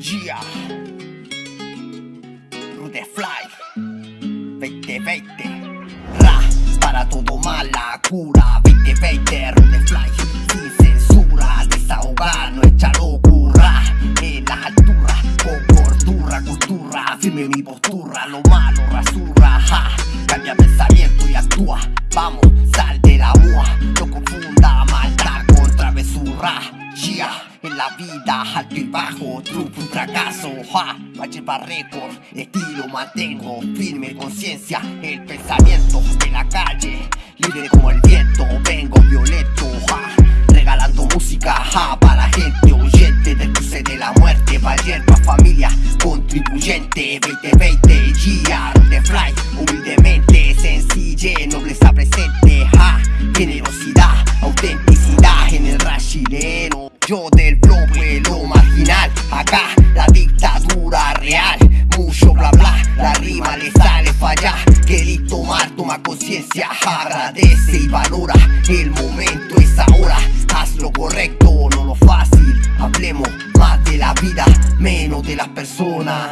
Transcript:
Yeah. Rude Fly. 2020. Ra. Para todo mal la cura. 2020. Rude Fly. Sin censura. Desahogar nuestra locura. En las alturas. Con cordura, cultura. Firme mi postura. Lo malo rasurra. Ja. Cambia pensamiento y actúa. En la vida alto y bajo, triunfo y fracaso, ja, para récord, estilo mantengo, firme conciencia, el pensamiento de la calle, libre como el viento, vengo violento, ja, regalando música, ja, para gente huyente del cruce de la muerte, valiente familia, contribuyente, 2020, yeah, de fly, humildemente, sencille, nobleza presente, ja, generosidad, autenticidad Yo del bloque, lo marginal. Acá la dictadura real. Mucho bla bla, la rima le sale falla. Querí tomar, toma conciencia Agradece y valora. El momento es ahora. Haz lo correcto, no lo fácil. Hablemos más de la vida Menos de las personas.